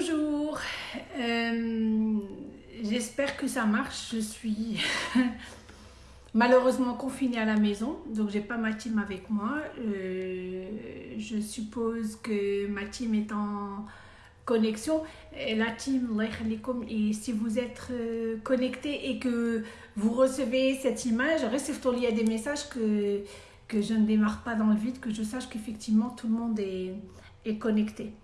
Bonjour, euh, j'espère que ça marche. Je suis malheureusement confinée à la maison, donc j'ai pas ma team avec moi. Euh, je suppose que ma team est en connexion. La team, et si vous êtes euh, connecté et que vous recevez cette image, il y des messages que, que je ne démarre pas dans le vide, que je sache qu'effectivement tout le monde est, est connecté.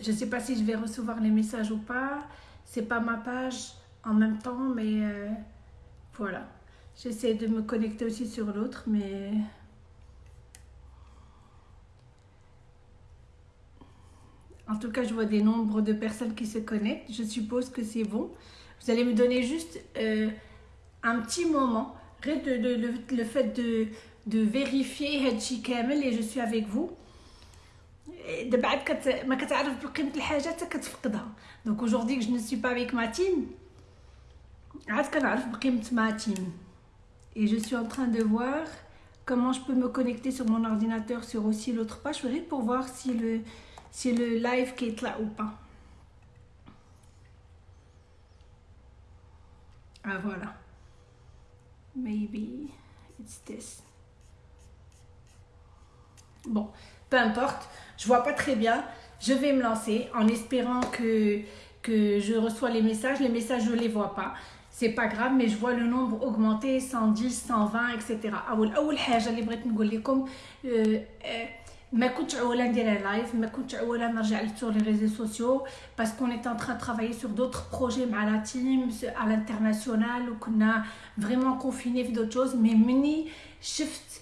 Je ne sais pas si je vais recevoir les messages ou pas. C'est pas ma page en même temps, mais euh, voilà. J'essaie de me connecter aussi sur l'autre, mais... En tout cas, je vois des nombres de personnes qui se connectent. Je suppose que c'est bon. Vous allez me donner juste euh, un petit moment. De, le, fait de, de vérifier et je suis avec vous دابا عاد كت... ما كتعرف بقيمه الحاجه حتى كتفقدها دونك aujourd'hui je ne suis pas avec ma team عاد كنعرف بقيمه ma team et je suis en train de voir comment je peux me connecter sur mon ordinateur sur aussi l'autre page pour voir si le si le live qui est là ou pas ah voilà maybe it's this bon peu importe, je vois pas très bien. Je vais me lancer en espérant que, que je reçois les messages. Les messages, je ne les vois pas. C'est pas grave, mais je vois le nombre augmenter 110, 120, etc. أول حاجة اللي بغيت نقول لكم ما كنتش عوالة ندير لايف ما كنتش عوالة نرجع sur les réseaux sociaux parce qu'on est en train de travailler sur d'autres projets مع la team à l'international وكنا vraiment confinés في d'autres choses mais مني شفت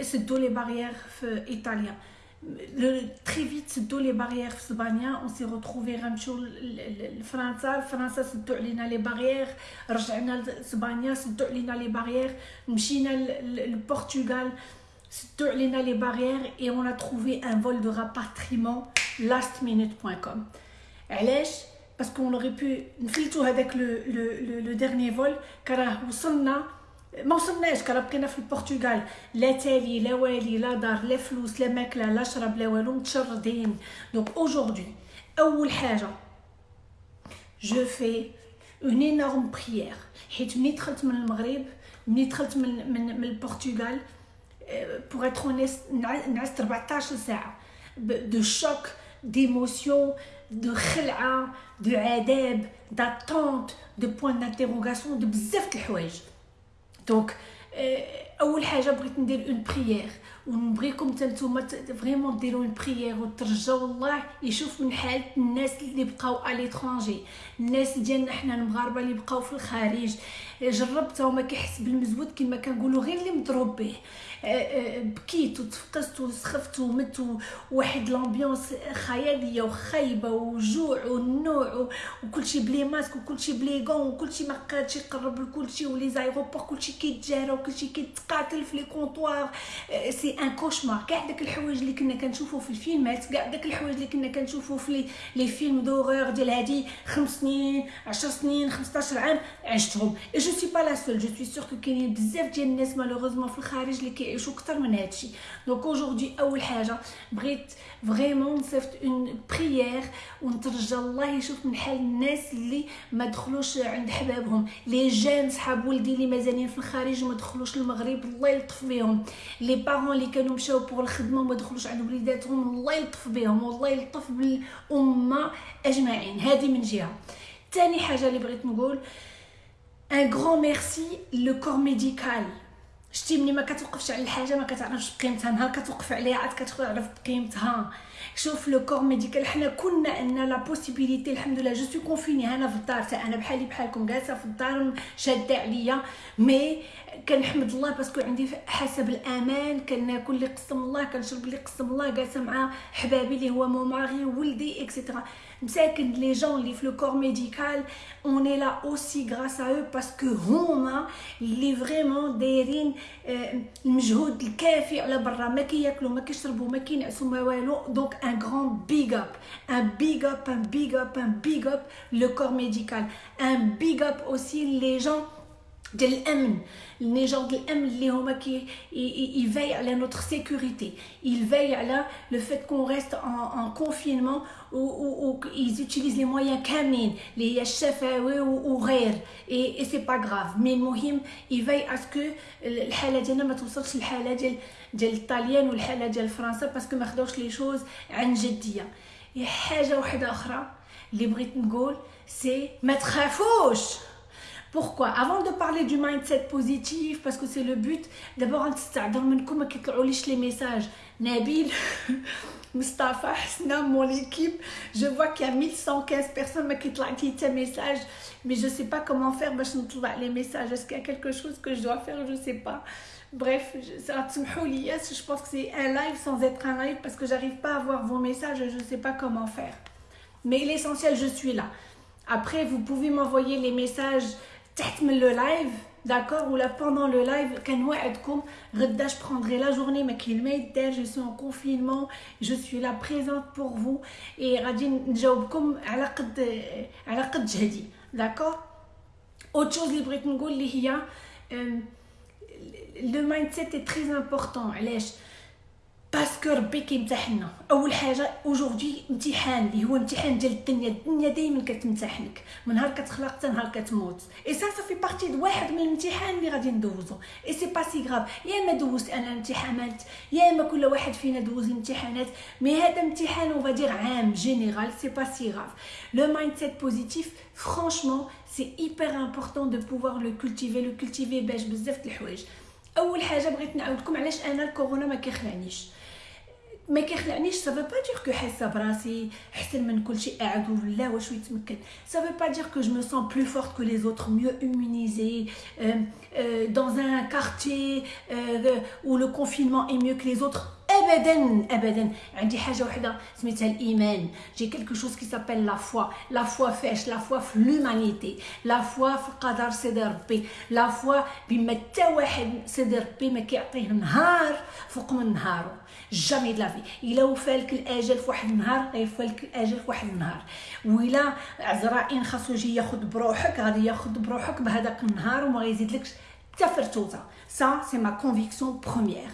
سدوا لي بارير في ايطاليا تري فيت سدوا لي بارير في اسبانيا اون سي روتروفي غنمشيو لفرنسا فرنسا سدوا علينا لي بارير رجعنا لاسبانيا سدوا علينا لي بارير مشينا للبرتغال سدوا علينا لي بارير اي اون ا تروفي ان فول دو راباتريمون lastminute.com علاش باسكو اون اوري بو نفلتو هذاك لو لو ديرني فول كراه وصلنا ما وصلناش كرا بقينا في البرتغال. لا تالي لا والي لا دار لا فلوس لا ماكلة لا شرب لا والو متشردين. دونك اaujourd'hui أول حاجة جو في اون انورم بريير حيت ملي دخلت من المغرب ملي دخلت من من, من البرتغال بوغ اتر اونيست نعست 14 ساعة. دو شوك ديموسيون دو خلعة دو عذاب داتونت دو بوين دانتيروغاسيون دو بزاف د الحوايج. Donc, euh, أول حاجة بغيت ندير اون بريير ونبغيكم حتى نتوما فريمون ديروا اون بريير وترجاو الله يشوف من حاله الناس اللي بقاو الي ترونجي الناس ديالنا حنا المغاربة اللي بقاو في الخارج. جربت وما كيحس بالمزود كما كنقولوا غير اللي مضروب به. بكيت وتفقست وسخفت ومت وواحد لامبيونس خيالية وخايبة وجوع والنوع وكلشي بلي ماسك وكلشي بلي غون وكلشي ما قادش يقرب لكلشي ولي زايغوبور كلشي كيتجارى وكلشي كيتقاتل في لي كونطوار. سي ان كوشمار. كاع داك الحوايج اللي كنا كنشوفو في الفيلمات كاع داك الحوايج اللي كنا كنشوفو في لي فيلم دورور ديال هادي خمس سنين 10 سنين 15 عام عشتهم. جو سي با لا سول جو سوي سور كو كاينين بزاف ديال الناس مالوغوزمون في الخارج اللي كيعيشوا أكثر من هادشي دونك اوجوردي أول حاجة بغيت فريمون نصيفط اون بريير ونترجى الله يشوف من حال الناس اللي ما دخلوش عند حبابهم. لي جان صحاب ولدي اللي مازالين في الخارج وما دخلوش للمغرب. الله يلطف بهم. لي بارون اللي كانوا مشاو بور الخدمة وما دخلوش عند وليداتهم الله يلطف بهم والله يلطف بالأمة أجمعين. هذه من جهة. ثاني حاجة اللي بغيت نقول ان غران ميرسي لو كور ميديكال شتي ملي ما كتوقفش على الحاجة ما كتعرفش قيمتها نهار كتوقف عليها عاد كتعرف قيمتها شوف لو كور ميديكال حنا كنا ان لا بوسيبيليتي الحمد لله جو سو كونفيني أنا في الدار أنا بحالي بحالكم جالسة في الدار شادة عليا. مي كنحمد الله باسكو عندي حسب الأمان كناكل اللي قسم الله كنشرب اللي قسم الله جالسة مع حبابي اللي هو مو ماري ولدي اكسيتيرا مساكن لي جون اللي في لو كور ميديكال اون اي لا اوسي غراس ا او باسكو هما اللي فريمون دايرين المجهود الكافي على برا ما كياكلوا ما كيشربوا ما كينعسوا ما والو دونك ان غران بيغ اب ان بيغ اب ان بيغ اب ان بيغ اب لو كور ميديكال ان بيغ اب اوسي لي جون ديال الامن لي جون ديال الامن اللي هما كي يفاي على نوتر سيكوريتي يفاي على لو فيت كون ريست ان كونفينمون و ils utilisent les moyens كاملين اللي هي الشفاوي وغير اي سي با غراف مي المهم يفاي اسكو الحاله ديالنا ما توصلش للحاله ديال ديال الطاليان والحاله ديال فرنسا باسكو ما خداوش لي شوز عن جديه حاجه واحده اخرى اللي بغيت نقول سي ما تخافوش pourquoi? Avant de parler du mindset positif, parce que c'est le but, d'abord, les messages. Nabil, Mustafa, mon équipe, je vois qu'il y a 1115 personnes qui ont dit message, mais je ne sais pas comment faire les messages. Est-ce qu'il y a quelque chose que je dois faire? Je ne sais pas. Bref, je pense que c'est un live sans être un live parce que j'arrive pas à voir vos messages et je ne sais pas comment faire. Mais l'essentiel, je suis là. Après, vous pouvez m'envoyer les messages تحت من لو لايف داكور ولا بوندون لو لايف كنوعدكم غدا je prendrai la journée ما كاين ما يدار جو سو ان كونفينمون جو سوي لا بريزونت بور فو اي غادي نجاوبكم على قد على قد جهدي داكور اوت شوز اللي بغيت نقول اللي هي لو مايند سيت اي تري امبورطون علاش باسكو ربي كيمتحنا أول حاجة اوجوردي امتحان اللي هو امتحان ديال الدنيا. الدنيا دائما كتمتحنك. من نهار كتخلق حتى نهار كتموت. اي سا في بارتي د واحد من الامتحان اللي غادي ندوزو. اي سي با سي غراف يا اما دوزت أنا امتحانات يا اما كل واحد فينا دوز امتحانات مي هذا امتحان اون فادير عام جينيرال سي با سي غراف لو مايند سيت بوزيتيف فرانشمون سي ايبر امبورطون دو بوفوار لو كولتيفي لو كولتيفي باش بزاف د الحوايج أول حاجة بغيت نعاودكم علاش أنا الكورونا ما كيخلعنيش. ما كيخلعنيش سا با دير كو حاسه براسي احسن من كل شيء قاعد ولا واش يتمكن سا با دير كو جو مو سون بلو فورت كو لي زوتر ميو immunisé dans un quartier où le confinement est mieux que les autres ابدا ابدا. عندي حاجة وحدة سميتها الإيمان. جي كلكو شوز كي سابيل لا فوا لا فوا فاش لا فوا في لومانيتي لا فوا في قدر سيدي ربي لا فوا بما حتى واحد سيدي ربي ما كيعطيه نهار فوق من نهارو جامي لافي إلا وفالك الآجل في واحد النهار غيفالك الآجل في واحد النهار. وإلا عزرائيل خاصو يجي ياخذ بروحك غادي ياخذ بروحك بهذاك النهار وما غيزيدلكش حتى فرتوته سا سي ما كونفيكسيون بروميير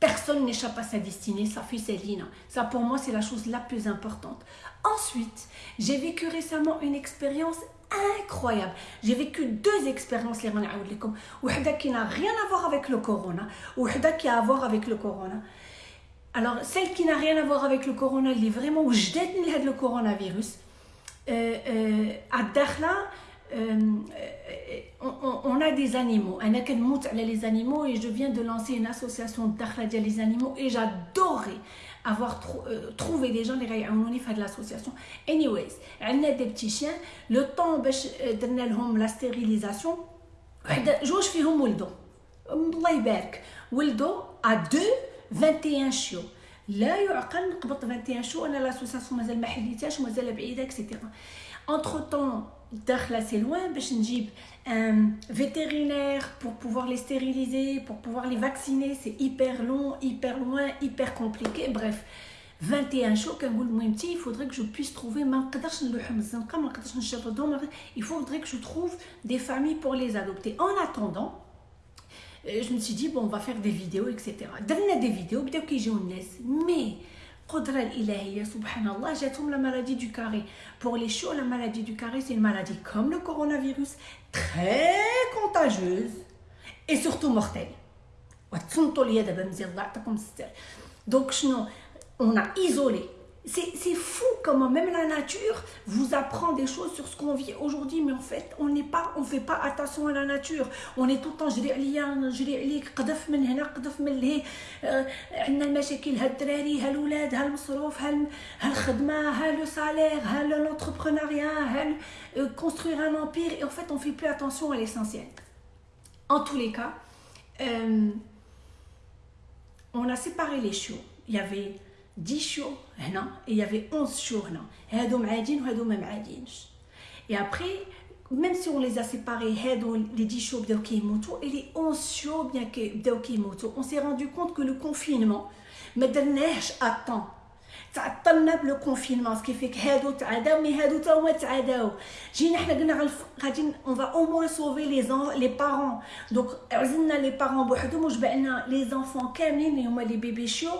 Personne n'échappe à sa destinée, ça fait Céline. Ça pour moi c'est la chose la plus importante. Ensuite, j'ai vécu récemment une expérience incroyable. J'ai vécu deux expériences les qui n'a rien à voir avec le corona, qui a à voir avec le corona. Alors celle qui n'a rien à voir avec le corona, elle est vraiment où je le coronavirus. Euh, euh, à Dakhla, on, a des animaux. On a les animaux et je viens de lancer une association d'Akhladia les animaux et j'adorais avoir euh, trouvé des gens qui ont fait de l'association. Anyways, on a des petits chiens. Le temps de donner la stérilisation, je fais un wildo. الله يبارك ولدو ا 2 21 شيو لا يعقل نقبط 21 شيو انا لاسوسياسيون مازال ما حليتهاش ومازال بعيده اكسيتيرا entre temps là c'est loin un vétérinaire pour pouvoir les stériliser pour pouvoir les vacciner c'est hyper long hyper loin hyper compliqué. Bref 21 jours il faudrait que je puisse trouver il faudrait que je trouve des familles pour les adopter. En attendant euh, je me suis dit bon on va faire des vidéos etc des vidéos mais قدرة الإلهية سبحان الله جاتهم لا مالادي دو كاري بور لي شو لا مالادي دو كاري سي مالادي كوم لو كورونا تري كونتاجيوز اي سورتو مورتيل وتصنتوا ليا دابا مزيان الله يعطيكم الستر دونك شنو اون ايزولي c'est fou comment même la nature vous apprend des choses sur ce qu'on vit aujourd'hui mais en fait on n'est pas on fait pas attention à la nature on est tout le temps جري عليا نجري عليك قذف من هنا قذف من لهي عندنا المشاكل ها الدراري ها الاولاد ها المصروف ها الخدمه ها لو سالير ها l'entrepreneuriat ها construire un empire et en fait on fait plus attention à l'essentiel en tous les cas euh, on a séparé les chiots il y avait 10 chiots هنا et il y avait 11 chiots هنا هادو معادين وهادو ما معادينش et après même si on les a séparés هادو les 10 chiots بداو كيموتوا et les 11 chiots bien que بداو كيموتوا on s'est rendu compte que le confinement ما درناهش à temps تعطلنا بلو كونفينمون سكي فيك هادو تعداو مي هادو تا هما تعداو جينا حنا قلنا غادي اون فا او موان سوفي لي زون لي بارون دونك عزلنا لي بارون بوحدهم وجبعنا لي زونفون كاملين اللي هما لي بيبي شيو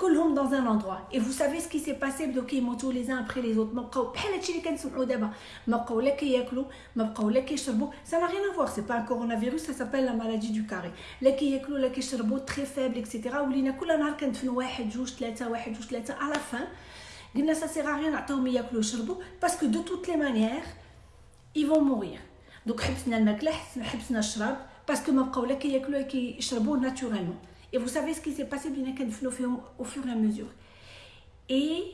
كلهم dans un endroit et vous savez ce qui s'est passé بداو كيموتوا les uns après les autres ما بقاو بحال هادشي اللي كنسمعوا دابا ما بقاو لا كياكلوا ما بقاو لا كيشربوا ça n'a rien à voir c'est pas un coronavirus ça s'appelle la maladie du carré لا كياكلوا لا كيشربوا très faible etc ولينا كل نهار كندفنوا واحد جوج ثلاثه واحد جوج ثلاثه à la fin قلنا ça sert à rien نعطيهم ياكلوا ويشربوا parce que de toutes les manières ils vont mourir donc حبسنا الماكله حبسنا الشراب باسكو ما بقاو لا كياكلوا لا كيشربوا naturellement et vous savez ce qui s'est passé au fur et à mesure. Et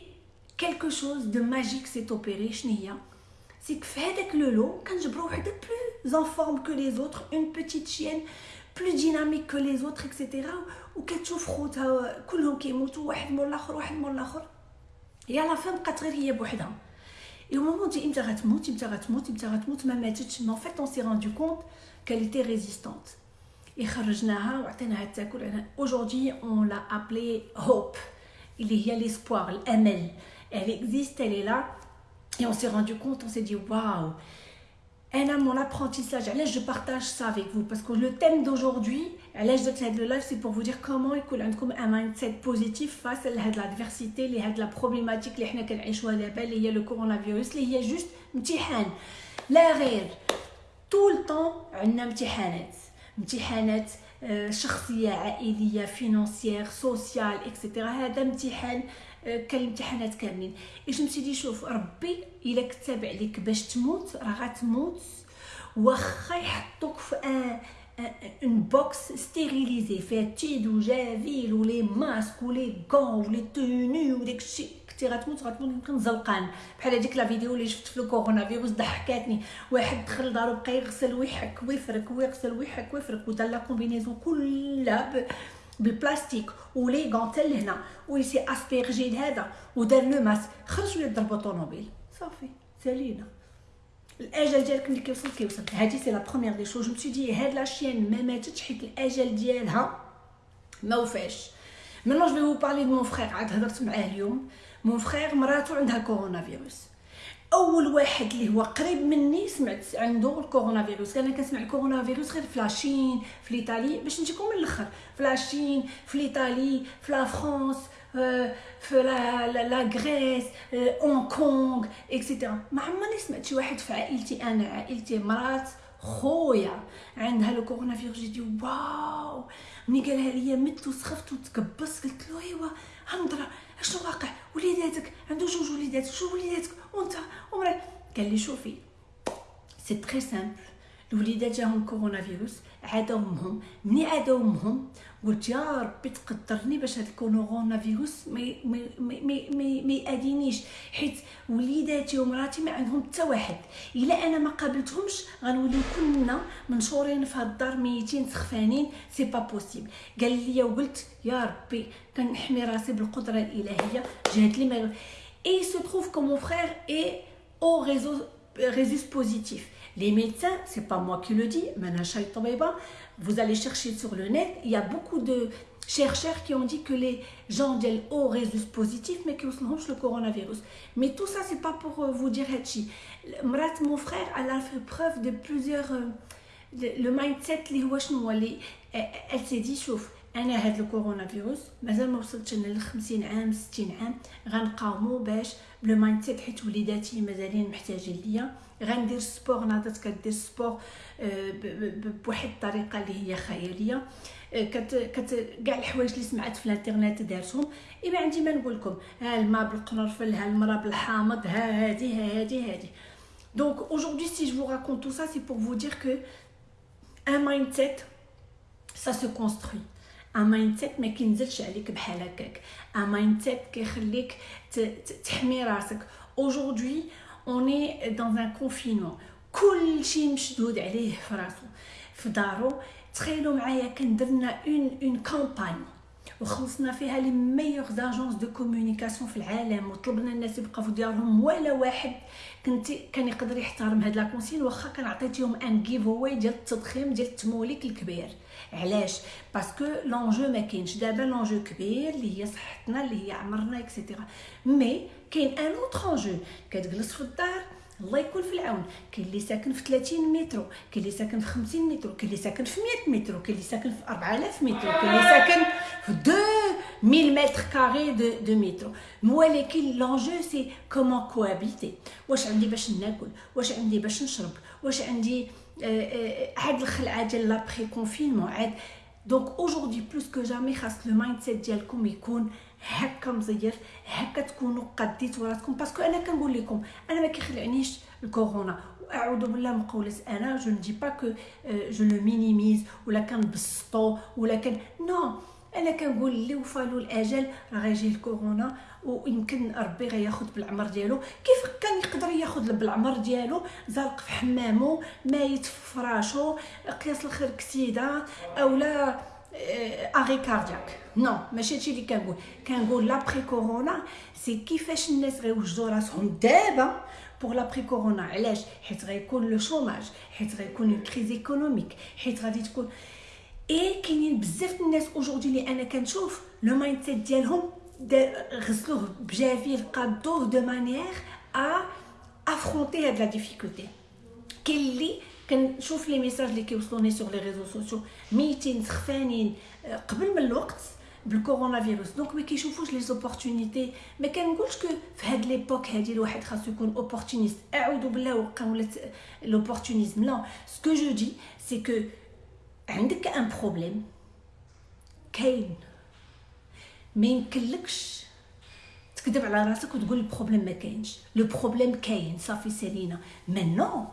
quelque chose de magique s'est opéré, c'est que fait le lot, quand je de plus en forme que les autres, une petite chienne plus dynamique que les autres, etc. Ou كتشوف خوتها كلهم كيموتوا واحد مور الاخر واحد مور الاخر et à la fin بقات غير هي بوحدها et au moment où امتى غتموت امتى غتموت امتى غتموت ما ماتتش mais en fait on s'est rendu compte qu'elle était résistante Aujourd'hui, on l'a appelée Hope. Il y a l'espoir, l'amel. Elle existe, elle est là. Et on s'est rendu compte, on s'est dit, waouh, elle a mon apprentissage. Elle je partage ça avec vous parce que le thème d'aujourd'hui, elle de live, c'est pour vous dire comment il un mindset positif face à l'adversité, la problématique, il y a le coronavirus, il y a juste un petit Tout le temps, on a un petit امتحانات شخصية عائلية فينانسيير سوسيال اكسيتيرا هذا امتحان كالامتحانات كاملين. اش نمشي شوف ربي إلا كتب عليك باش تموت راه غتموت. واخا يحطوك في ان اون بوكس ستيريليزي فيها تيد وجافيل ولي ماسك ولي غون ولي توني وداكشي كنتي غتموت غتموت يمكن زلقان بحال هذيك لا فيديو اللي شفت في الكورونا فيروس ضحكاتني. واحد دخل لدارو بقى يغسل ويحك ويفرك ويغسل ويحك ويفرك. ودار لا كومبينيزون كلها بالبلاستيك ولي غون حتى لهنا. ويسي اسبيرجي لهذا. ودار لو ماس. خرج ولا ضربو طوموبيل صافي. سالينا. الأجل ديالك ملي كيوصل كيوصل. هادي سي لا بروميير دي شوز جو دي هاد لا شين ما ماتتش حيت الأجل ديالها ما وفاش. مينون جو في vous parler de mon frère. عاد هضرت معاه اليوم. مون فخير مراته عندها كورونا فيروس أول واحد اللي هو قريب مني سمعت عنده الكورونا فيروس أنا كنسمع الكورونا فيروس غير في لاشين في ايطالي باش نجيكم من الأخر. في لاشين في ايطالي في لا فرانس في لا لا غريس اون كونغ اكسيتيرا ما عمرني سمعت شي واحد في عائلتي. أنا عائلتي مرات خويا. عندها لو كورونا فيروس جيتي واو. ملي قالها ليا مت وسخفت وتكبست قلت له إيوا هندرة. أشنو واقع؟ وليداتك. عنده جوج وليدات. شو وليداتك؟ وأنت ومرات قال لي شوفي سي تري سامبل الوليدات جاهم كورونا فيروس عادوا امهم مني عادوا امهم قلت يا ربي تقدرني باش هاد الكورونا فيروس ما ما ما ما يأذينيش حيت وليداتي ومراتي ما عندهم حتى واحد. إلا أنا ما قابلتهمش غنوليو كلنا منشورين في هاد الدار ميتين سخفانين. سي با بوسيبل قال لي وقلت يا ربي كنحمي راسي بالقدرة الإلهية. جات لي ما اي سو تروف كو مون فرير اي أو ريزو ريزيس بوزيتيف Les médecins, c'est pas moi qui le dis, vous allez chercher sur le net, il y a beaucoup de chercheurs qui ont dit que les gens ont résus positif, mais qui ont le coronavirus. Mais tout ça, c'est pas pour euh, vous dire Hachi. Mon frère, elle a fait preuve de plusieurs. Euh, le mindset, elle s'est dit, chauffe. انا هاد الكورونا مازال ما وصلتش انا ل 50 عام 60 عام غنقاومو باش بلو مايند سيت حيت وليداتي مازالين محتاجين ليا. غندير سبور ناضت كدير سبور بواحد الطريقة اللي هي خياليه كت كت كاع الحوايج اللي سمعت في الانترنت دارتهم. اي ما عندي ما نقول لكم ها الماء بالقرنفل ها المراه بالحامض ها هادي ها هادي هادي. دونك aujourd'hui si je vous raconte tout ça c'est pour vous dire que un mindset ça se construit. ان مايند سيت ما كينزلش عليك بحال هكاك. ان مايند سيت كيخليك تحمي راسك. On est dans un confinement. كلشي مشدود عليه في راسو. في دارو تخيلوا معايا كان درنا اون اون كامباني وخلصنا فيها لي ميور زاجونس دو كومونيكاسيون في العالم. وطلبنا الناس يبقاو في ديارهم ولا واحد. كنت كان يقدر يحترم هاد لا كونسين واخا كان عطيتيهم ان جيف اواي ديال التضخيم ديال التموليك الكبير. علاش؟ باسكو لونجو ما كاينش. دابا لونجو كبير اللي هي صحتنا اللي هي عمرنا اكسيتيرا مي كاين ان اوتر انجو كتجلس في الدار الله يكون في العون. كاين اللي ساكن في 30 متر كاين اللي ساكن في 50 متر كاين اللي ساكن في 100 متر كاين اللي ساكن في 4000 متر كاين اللي ساكن في 2000 متر كاري دو دو متر ولكن لونجو سي كومون كوابيتي واش عندي باش ناكل؟ واش عندي باش نشرب؟ واش عندي عاد الخلعه ديال لابري كونفينمون عاد دونك اوجوردي بلوس كو جامي خاص لو مايند سيت ديالكم يكون هكا مزير هكا تكونوا قديتوا راسكم باسكو أنا كنقول لكم أنا ما كيخلعنيش الكورونا اعوذ بالله من قولة أنا جو ندي با كو جو لو مينيميز ولا كنبسطو ولا كان نو أنا كنقول اللي وفالو الأجل راه غيجي الكورونا ويمكن ربي غياخذ بالعمر ديالو. كيف كان يقدر ياخذ بالعمر ديالو؟ زالق في حمامو مايت في فراشو قياس الخير كسيدة أولا اغي كاردياك نو ماشي هادشي اللي كنقول. كنقول لابري كورونا سي كيفاش الناس غيوجدوا راسهم دابا بوغ لابري كورونا علاش؟ حيت غيكون لو شوماج حيت غيكون كريز ايكونوميك حيت غادي تكون اي كاينين بزاف الناس اوجوردي اللي انا كنشوف لو مايند سيت ديالهم غسلوه بجافيل قادوه دو مانيير ا افرونتي هاد لا ديفيكولتي كاين اللي كنشوف لي ميساج اللي كيوصلوني سور لي ريزو سوسيو ميتين سخفانين قبل من الوقت بالكورونا فيروس دونك ما كيشوفوش لي زوبورتونيتي ما كنقولش كو في هاد ليبوك هادي الواحد خاصو يكون اوبورتونيست اعوذ بالله وقع ولات لوبورتونيزم لا سكو جو دي سي كو عندك ان بروبليم كاين. ما يمكنلكش تكذب على راسك وتقول البروبليم ما كاينش. لو بروبليم كاين صافي سالينا. مانو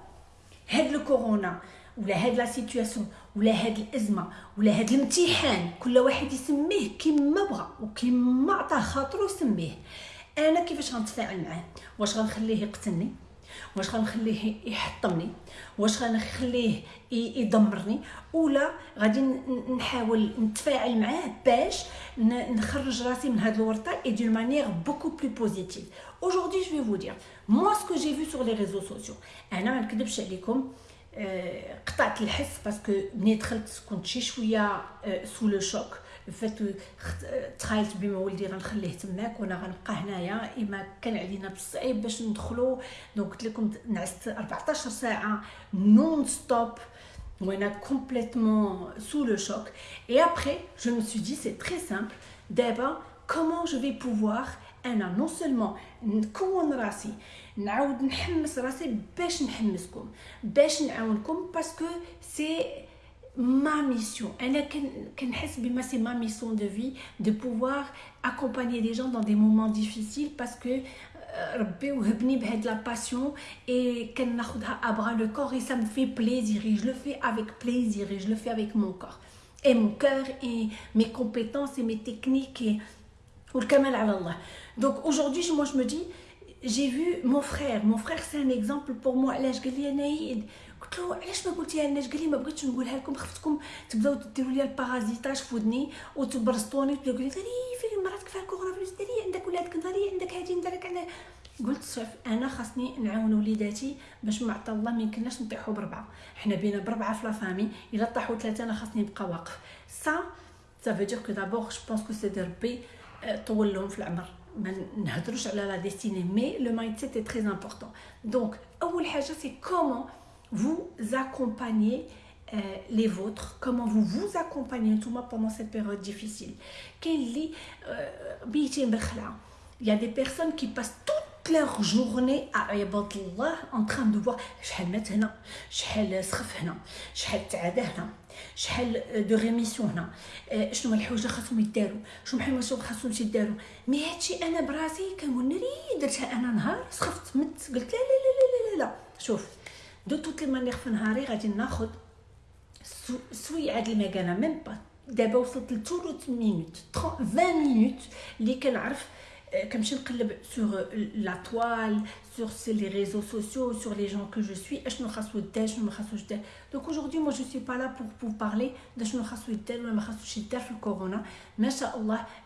هاد الكورونا ولا هاد لا سيتوياسيون ولا هاد الأزمة ولا هاد الامتحان كل واحد يسميه كيما بغى وكيما عطاه خاطرو يسميه. أنا كيفاش غنتفاعل معاه؟ واش غنخليه يقتلني؟ واش غنخليه يحطمني؟ واش غنخليه يدمرني؟ ولا غادي نحاول نتفاعل معاه باش نخرج راسي من هاد الورطة اي دون مانيير بوكو بلو بوزيتيف aujourd'hui je vais vous dire moi ce que j'ai vu sur les réseaux أنا ما نكذبش عليكم قطعت الحس باسكو ملي دخلت كنت شي شوية سو لو شوك فات تخيلت بما ولدي غنخليه تماك وانا غنبقى هنايا اما كان علينا بالصعيب باش ندخلو دونك قلت لكم نعست 14 ساعه نون ستوب وانا كومبليتمون سو لو شوك اي ابري جو me suis dit c'est très simple دابا comment je vais pouvoir انا نون سولمون نكون راسي نعاود نحمس راسي باش نحمسكم باش نعاونكم باسكو سي ma mission. C'est ma mission de vie de pouvoir accompagner les gens dans des moments difficiles parce que euh, la passion et à bras le corps et ça me fait plaisir et je le fais avec plaisir et je le fais avec mon corps et mon cœur et mes compétences et mes techniques et donc aujourd'hui moi je me dis j'ai vu mon frère. Mon frère c'est un exemple pour moi. أنا قلت له علاش ما قلتيها لناش قال لي ما بغيتش نقولها لكم خفتكم تبداو ديروا لي البارازيتاج في ودني وتبرسطوني. وتقولوا لي في مرات كيف الكورونا؟ فيروس داري عندك ولادك داري عندك هادي نديرك على قلت شوف أنا خاصني نعاون وليداتي باش ما الله ما يمكنناش نطيحوا بربعة. حنا بينا بربعة في لافامي إلا طاحوا ثلاثة أنا خاصني نبقى واقف. سا سا فو دير كو دابور جو بونس كو سي دي ربي طول لهم في العمر. ما نهضروش على لا ديستيني مي لو مايند سيت تري امبورطون دونك أول حاجة سي كومون vous accompagnez euh, les vôtres, comment vous vous accompagnez tout pendant cette période difficile. Il y a des personnes qui passent toute toute leur journée à عباد الله en train de voir شحال مات هنا شحال سخف هنا شحال تعدى هنا شحال دو ريميسيون هنا شنو الحوايج اللي خاصهم يداروا شنو الحوايج اللي خاصهم يداروا مي هادشي انا براسي كنقول ناري درتها انا نهار سخفت مت قلت لا لا لا لا لا, لا. شوف دو توت لي مانيير في نهاري غادي ناخذ سويعه المكانة ميم با دابا وصلت ل 30 مينوت 20 مينوت اللي كنعرف كنمشي نقلب سور لا توال sur les réseaux sociaux, sur les gens que je suis. Donc aujourd'hui, moi, je ne suis pas là pour vous parler de ce le corona. Mais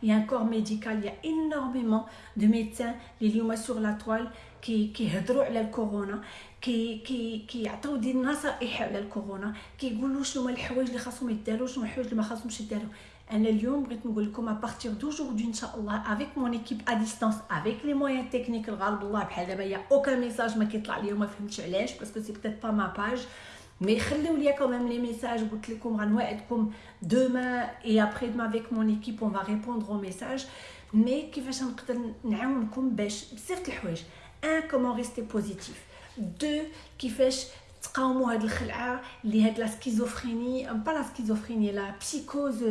il y a un corps médical, il y a énormément de médecins les sur la toile qui qui sur le corona qui qui qui يعطيو دي النصائح على الكورونا كيقولوا شنو هما الحوايج اللي خاصهم يداروا شنو الحوايج اللي ما خاصهمش يداروا انا اليوم بغيت نقول لكم à partir d'aujourd'hui ان شاء الله avec mon équipe à distance avec les moyens techniques الغالب الله بحال دابا يا اوكا ميساج ما كيطلع لي وما فهمتش علاش باسكو سي بتيت با ما باج مي خليو ليا كوميم لي ميساج قلت لكم غنوعدكم دوما اي ابري دوما افيك مون ايكيب اون فا ريبوندر او ميساج مي كيفاش نقدر نعاونكم باش بزاف د الحوايج ان كومون ريستي بوزيتيف دو كيفاش تقاوموا هاد الخلعه اللي هاد لا سكيزوفريني با لا سكيزوفريني لا بسيكوز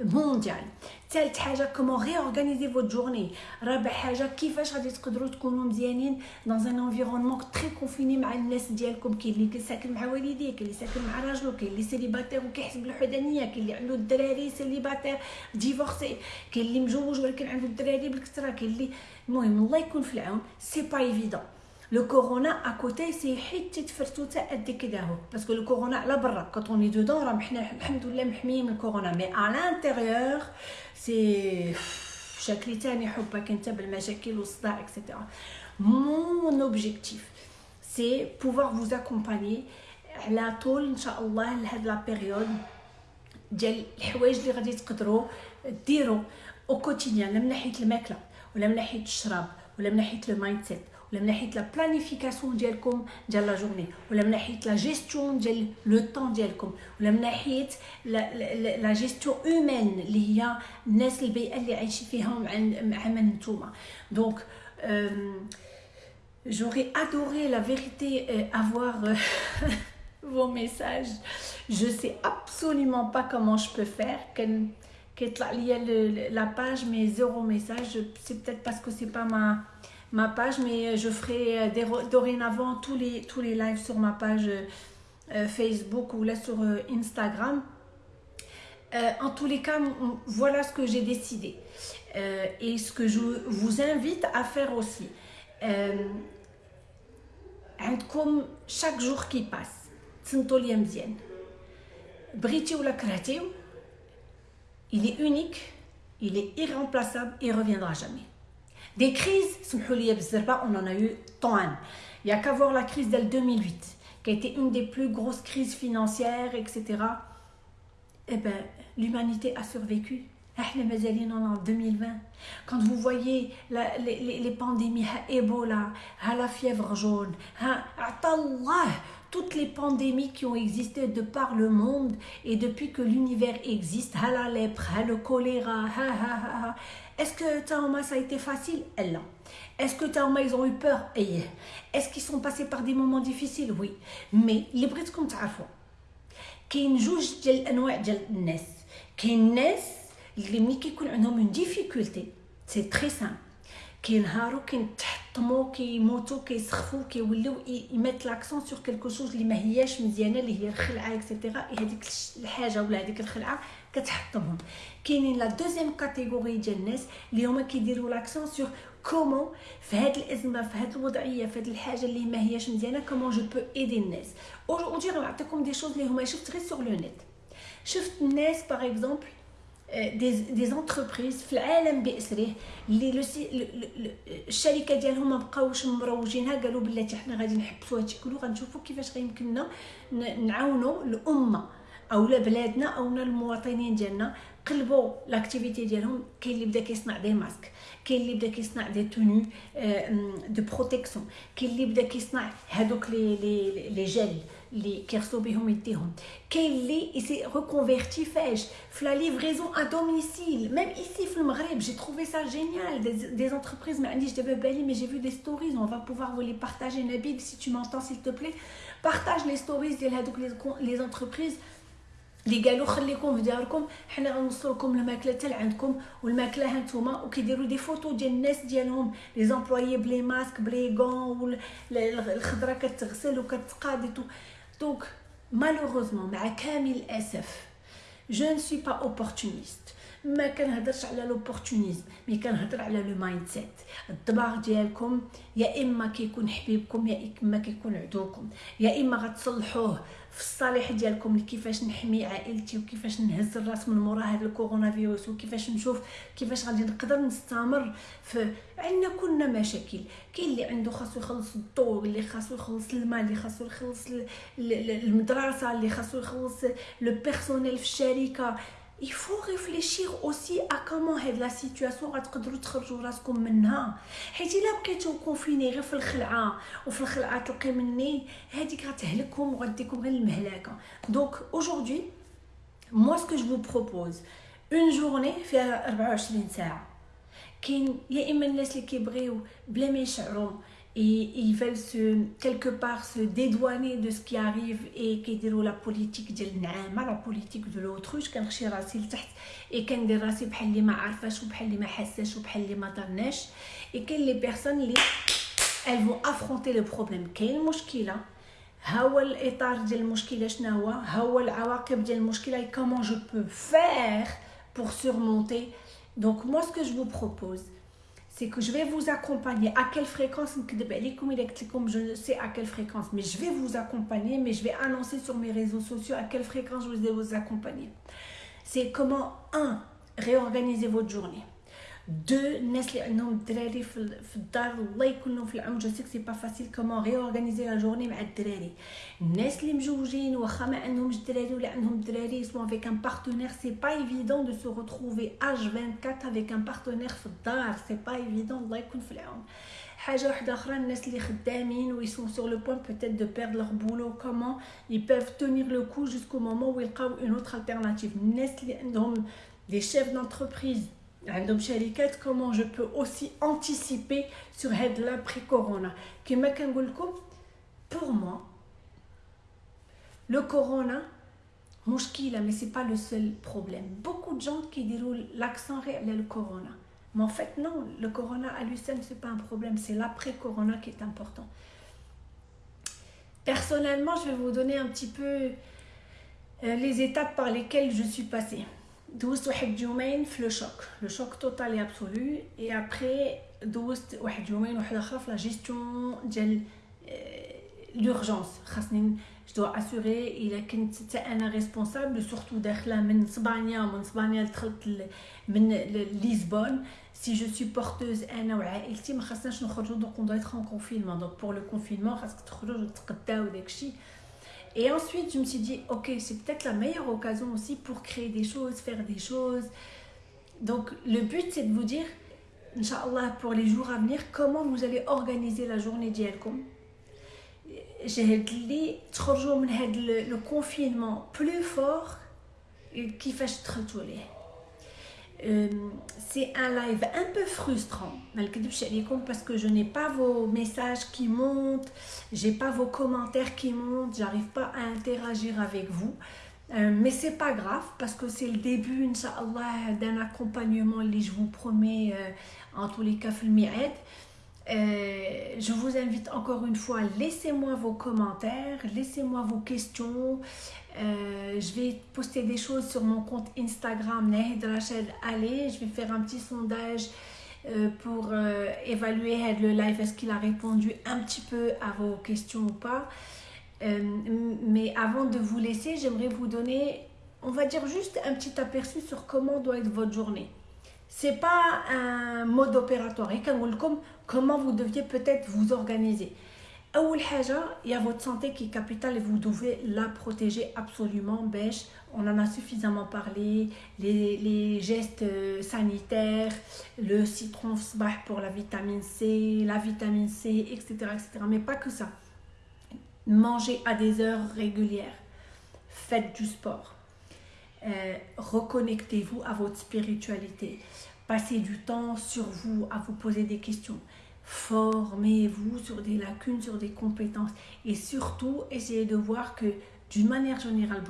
مونديال ثالث حاجة كومون ريورغانيزي فوت جورني رابع حاجة كيفاش غادي تقدروا تكونوا مزيانين دون ان انفيرونمون تري كونفيني مع الناس ديالكم كاين اللي ساكن مع والديه كاين اللي ساكن مع راجلو كاين اللي سيليباتير وكيحس بالوحدانيه كاين اللي عنده الدراري سيليباتير ديفورسي كاين اللي مجوج ولكن عنده الدراري بالكثره كاين اللي المهم الله يكون في العون سي با ايفيدون لو كورونا ا كوتي سي حتة تفرتوته قد كده اهو باسكو لو كورونا على برا كونط اوني دودون راه حنا الحمد لله محميين من الكورونا مي ا لانتيريور سي شكل تاني حبك انت بالمشاكل والصداع اكسيتيرا مون اوبجيكتيف سي بوفوار فوز اكومباني على طول ان شاء الله لهاد لا بيريود ديال الحوايج اللي غادي تقدروا ديروا أو كوتيديان لا من ناحيه الماكله ولا من ناحيه الشراب ولا من ناحيه لو مايند سيت ولا من ناحيه لا بلانيفيكاسيون ديالكم ديال لا جورني ولا من ناحيه لا جيستيون ديال لو طون ديالكم ولا من ناحيه لا جيستيون اومين اللي هي الناس البيئه اللي عايشين فيها مع من نتوما دونك J'aurais adoré la vérité euh, avoir euh, vos messages. Je sais absolument pas comment je peux faire. كيطلع ليا la page mais zéro message. C'est peut-être parce que c'est pas ma ma page, mais je ferai euh, dorénavant tous les, tous les lives sur ma page euh, Facebook ou là sur euh, Instagram. en tous les cas, voilà ce que j'ai décidé. et ce que je vous invite à faire aussi. comme chaque jour qui passe il est unique il est irremplaçable il reviendra jamais des crises, on en a eu tant. Il n'y a qu'à voir la crise de 2008, qui a été une des plus grosses crises financières, etc. Eh bien, l'humanité a survécu. en 2020. Quand vous voyez les, pandémies, Ebola, la fièvre jaune, toutes les pandémies qui ont existé de par le monde et depuis que l'univers existe, la lèpre, le choléra, est-ce que Taoma ça a été facile Elle Est-ce que Taoma ils ont eu peur Est-ce qu'ils sont passés par des moments difficiles Oui. Mais les Brits comme تعرفوا كاين جوج ديال الانواع ديال الناس كاين ناس اللي ملي كيكون عندهم اون ديفيكولتي سي تري سامبل كينهاروا كيتحطموا كيموتوا كيسخفوا كيوليو يميت لاكسون سور كيلكو شوز اللي ما هياش مزيانه اللي هي الخلعه اكسيتيرا هذيك الحاجه ولا هذيك الخلعه كتحطمهم كاينين لا دوزيام كاتيجوري ديال الناس اللي هما كيديروا لاكسون سور كومون في هاد الازمه في هاد الوضعيه في هاد الحاجة اللي ما هياش مزيانه كومون جو بو ايدي الناس اودجي غنعطيكم دي شوز اللي هما شفت غير سور لو نت شفت الناس باغ اكزومبل دي دي زونتربريز في العالم باسره اللي الشركة ديالهم ما بقاوش مروجينها قالوا بلاتي حنا غادي نحبسوا هادشي كله غنشوفوا كيفاش غيمكننا نعاونوا الامه اولا بلادنا اونا المواطنين ديالنا قلبوا لاكتيفيتي ديالهم كاين اللي بدا كيصنع دي ماسك كاين اللي بدا كيصنع دي توني دو بروتيكسيون كاين اللي بدا كيصنع هادوك لي لي لي جيل اللي كيغسلوا بهم يديهم كاين اللي يسي ريكونفيرتي فاش في لا ليفريزون ا دوميسيل ميم ايسي في المغرب جي تروفي سا جينيال دي زونتربريز ما عنديش دابا بالي مي جي فيو دي ستوريز اون فا بوفوار فو لي بارطاجي نبيل سي تو مونتون سيل تو بلي بارطاج لي ستوريز ديال هادوك لي زونتربريز اللي قالوا خليكم في دياركم حنا غنوصلوا لكم الماكلة حتى لعندكم والماكلة ها نتوما وكيديروا دي فوتو ديال الناس ديالهم لي زامبلويي بلي ماسك بلي غون الخضره كتغسل وكتقاد دونك مالوغوزمون مع كامل الأسف جو ne suis pas opportuniste. ما كنهضرش على لوبورتونيزم مي كنهضر على لو مايند سيت الدماغ ديالكم يا إما كيكون حبيبكم يا إما كيكون عدوكم. يا إما غتصلحوه. في الصالح ديالكم كيفاش نحمي عائلتي وكيفاش نهز الراس من مورا هذا الكورونا فيروس وكيفاش نشوف كيفاش غادي نقدر نستمر في عندنا كلنا مشاكل. كاين اللي عنده خاصو يخلص الضوء اللي خاصو يخلص الماء اللي خاصو يخلص المدرسة اللي خاصو يخلص لو بيرسونيل في الشركة. Il faut réfléchir aussi à comment هاد لا سيتوياسيون غتقدروا تخرجوا راسكم منها. حيت الا بقيتو كونفيني غير في الخلعة وفي الخلعة تلقي مني. هذيك غتهلككم وغديكم غير المهلاكه دونك اaujourd'hui moi ce que je vous propose une journée فيها 24 ساعة. كاين يا إما الناس اللي كيبغيو بلا ما يشعروا et ils veulent se quelque part se dédouaner de ce qui arrive et كيديروا لا بوليتيك ديال النعامه لا بوليتيك دو لوتروش كنخشي راسي لتحت اي كندير راسي بحال اللي ما عارفاش وبحال اللي ما حاساش وبحال اللي ما درناش اي كاين لي بيرسون اللي elles vont affronter le problème كاين مشكله ها هو الاطار ديال المشكله شنو هو ها هو العواقب ديال المشكله كومون جو بو فير pour surmonter donc moi ce que je vous propose c'est que je vais vous accompagner. À quelle fréquence Je ne sais à quelle fréquence, mais je vais vous accompagner, mais je vais annoncer sur mes réseaux sociaux à quelle fréquence je vais vous accompagner. C'est comment, un, réorganiser votre journée Deux, الناس اللي عندهم الدراري في الدار الله يكون في العون جو سي سي با فاسيل كومون ريورغانيزي لا جورني مع الدراري الناس اللي مجوجين واخا ما عندهمش الدراري ولا عندهم الدراري سوا افيك ان بارتنير سي با ايفيدون دو سو روتروفي اج 24 افيك ان بارتنير في الدار سي با ايفيدون الله يكون في العون حاجه واحده اخرى الناس اللي خدامين و يسون سور لو بوين بوتيت دو بيرد لور بولو كومون يي بيف تونير لو كو جوسكو مومون و يلقاو اون اوتر التيرناتيف الناس اللي عندهم دي شيف دونتربريز عندهم شركات كومون جو بو اوسي انتيسيبي سور هاد لابري كورونا كيما كنقول لكم بور موا لو كورونا مشكله مي سي با لو سول بروبليم بوكو دو جون كيديروا لاكسون غير على الكورونا Mais en fait, non, le corona à lui seul, ce n'est pas un problème, c'est l'après-corona qui est important. Personnellement, je vais vous donner un petit peu euh, les étapes par lesquelles je suis passée. دوزت واحد يومين في لو شوك. لو شوك توتال أبسولو. إي ابري دوزت واحد يومين واحد أخرى في لا جيستيون ديال لورجونس خاصني جو أسوري إلا كنت حتى أنا ريسبونسابل سورتو داخلة من اسبانيا ومن اسبانيا دخلت من ليزبون سي جو سي بورتوز أنا وعائلتي ما خاصناش نخرجوا دونك اون دو ان كونفينمون دونك بور لو كونفينمون خاصك تخرجوا وتتقداو داكشي Et ensuite, je me suis dit, ok, c'est peut-être la meilleure occasion aussi pour créer des choses, faire des choses. Donc, le but, c'est de vous dire, Inch'Allah, pour les jours à venir, comment vous allez organiser la journée d'Yelkom. J'ai dit, le confinement plus fort qui fait euh, c'est un live un peu frustrant parce que je n'ai pas vos messages qui montent, j'ai pas vos commentaires qui montent, j'arrive pas à interagir avec vous. Euh, mais c'est pas grave parce que c'est le début, d'un accompagnement, je vous promets, euh, en tous les cas, euh, je vous invite encore une fois, laissez-moi vos commentaires, laissez-moi vos questions. Euh, je vais poster des choses sur mon compte Instagram, Nahid Rachel Allez. Je vais faire un petit sondage euh, pour évaluer le live, est-ce qu'il a répondu un petit peu à vos questions ou pas. mais avant de vous laisser, j'aimerais vous donner, on va dire juste un petit aperçu sur comment doit être votre journée c'est pas un mode opératoire. Et comme comment vous deviez peut-être vous organiser. Il y a votre santé qui est capitale et vous devez la protéger absolument. on en a suffisamment parlé. Les, gestes euh, sanitaires, le citron pour la vitamine C, la vitamine C, etc., etc. Mais pas que ça. Mangez à des heures régulières. Faites du sport. Euh, reconnectez-vous à votre spiritualité. Passez du temps sur vous à vous poser des questions. Formez-vous sur des lacunes, sur des compétences. Et surtout, essayez de voir que d'une manière générale,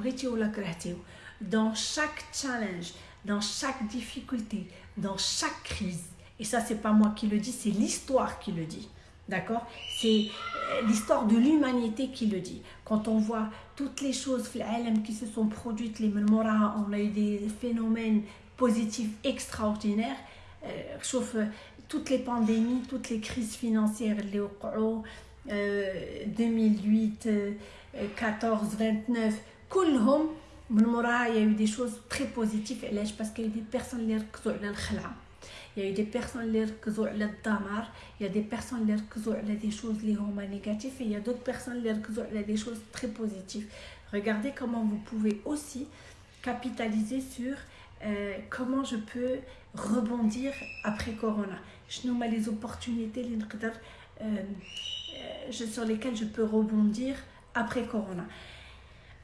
dans chaque challenge, dans chaque difficulté, dans chaque crise, et ça c'est pas moi qui le dis, c'est l'histoire qui le dit. D'accord? C'est euh, l'histoire de l'humanité qui le dit. Quand on voit toutes les choses qui se sont produites, les on a eu des phénomènes positifs extraordinaires. Sauf euh, toutes les pandémies, toutes les crises financières, les euh, 2008, 14, 29, il y a eu des choses très positives parce qu'il y a eu des personnes qui ont il y a eu des personnes qui ont eu il y a des personnes qui ont eu des choses négatives et il y a d'autres personnes qui ont eu des choses très positives. Regardez comment vous pouvez aussi capitaliser sur euh, comment je peux rebondir après Corona. Je nomme les opportunités euh, euh, sur lesquelles je peux rebondir après Corona.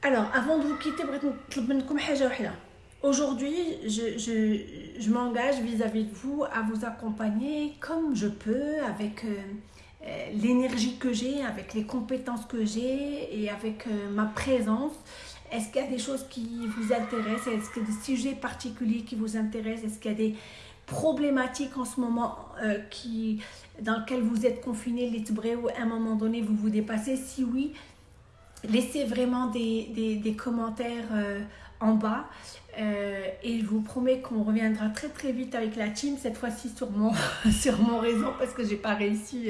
Alors, avant de vous quitter, aujourd'hui, je, je, je m'engage vis-à-vis de vous à vous accompagner comme je peux, avec l'énergie que j'ai, avec les compétences que j'ai et avec ma présence. Est-ce qu'il y a des choses qui vous intéressent? Est-ce qu'il y a des sujets particuliers qui vous intéressent? Est-ce qu'il y a des problématiques en ce moment euh, qui, dans lesquelles vous êtes confiné, les ou à un moment donné vous vous dépassez Si oui, laissez vraiment des, des, commentaires euh, en bas. Euh, et je vous promets qu'on reviendra très très vite avec la team, cette fois-ci sur mon, sur mon réseau, parce que j'ai pas réussi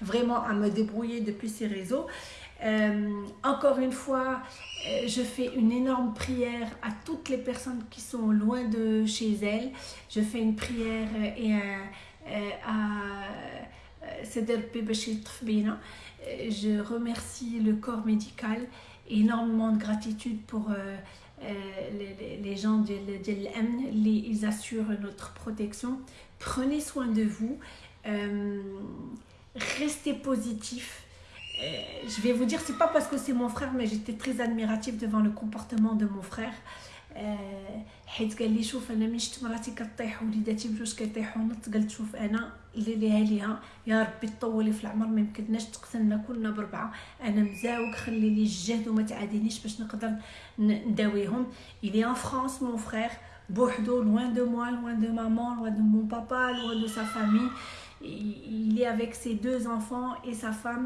vraiment à me débrouiller depuis ces réseaux. Encore une fois, euh, je fais une énorme prière à toutes les personnes qui sont loin de chez elles. Je fais une prière et euh, à je remercie le corps médical énormément de gratitude pour euh, les, gens de, l'AMN, ils assurent notre protection. Prenez soin de vous, restez positif, euh, je vais vous dire, c'est pas parce que c'est mon frère, mais j'étais très admirative devant le comportement de mon frère. حيت قال لي شوف انا ملي شفت مراتي كطيح وليداتي بجوج كيطيحوا نط قلت شوف انا اللي ليها ليها يا ربي تطولي في العمر ما يمكنناش تقتلنا كلنا بربعه انا مزاوق خلي لي الجهد وما تعادينيش باش نقدر نداويهم الي ان فرانس مون فخير بوحدو loin de moi loin de maman loin de mon papa loin de sa famille il est avec ses deux enfants et sa femme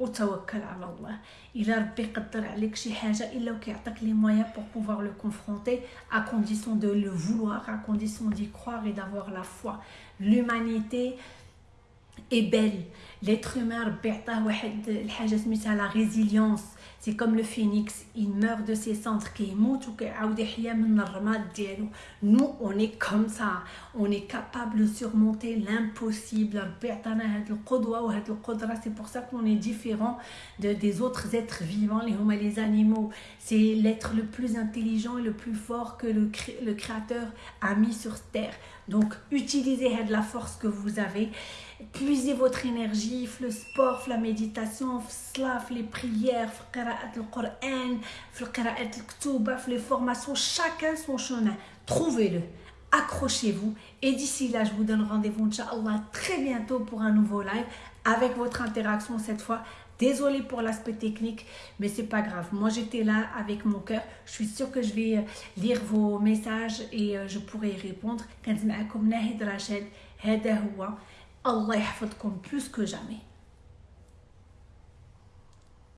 وتوكل على الله الا ربي يقدر عليك شي حاجه الا وكيعطيك لي مويان pour pouvoir le confronter à condition de le vouloir à condition d'y croire et d'avoir la foi l'humanité est belle l'être humain ربي عطاه واحد الحاجه سميتها la résilience c'est comme le phénix, il meurt de ses cendres, Nous, on est comme ça. On est capable de surmonter l'impossible. C'est pour ça qu'on est différent de, des autres êtres vivants, les les animaux. C'est l'être le plus intelligent et le plus fort que le, le Créateur a mis sur terre. Donc, utilisez la force que vous avez. Puisez votre énergie, le sport, la méditation, les prières, le Coran, les formations, chacun son chemin. Trouvez-le, accrochez-vous. Et d'ici là, je vous donne rendez-vous, Inch'Allah, très bientôt pour un nouveau live avec votre interaction cette fois. Désolée pour l'aspect technique, mais c'est pas grave. Moi, j'étais là avec mon cœur. Je suis sûre que je vais euh, lire vos messages et euh, je pourrai y répondre. الله يحفظكم بلوس كو جامي